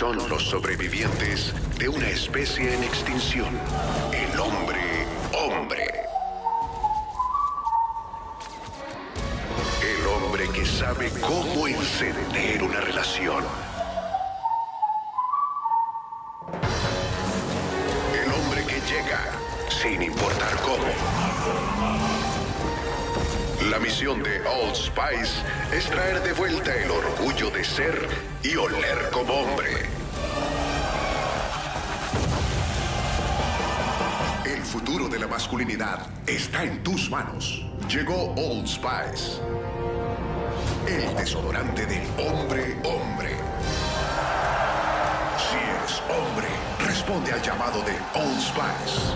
son los sobrevivientes de una especie en extinción, el hombre hombre. El hombre que sabe cómo encender una relación. El hombre que llega sin importar cómo. La misión de Old Spice es traer de vuelta el orgullo y oler como hombre. El futuro de la masculinidad está en tus manos. Llegó Old Spice. El desodorante del hombre hombre. Si eres hombre, responde al llamado de Old Spice.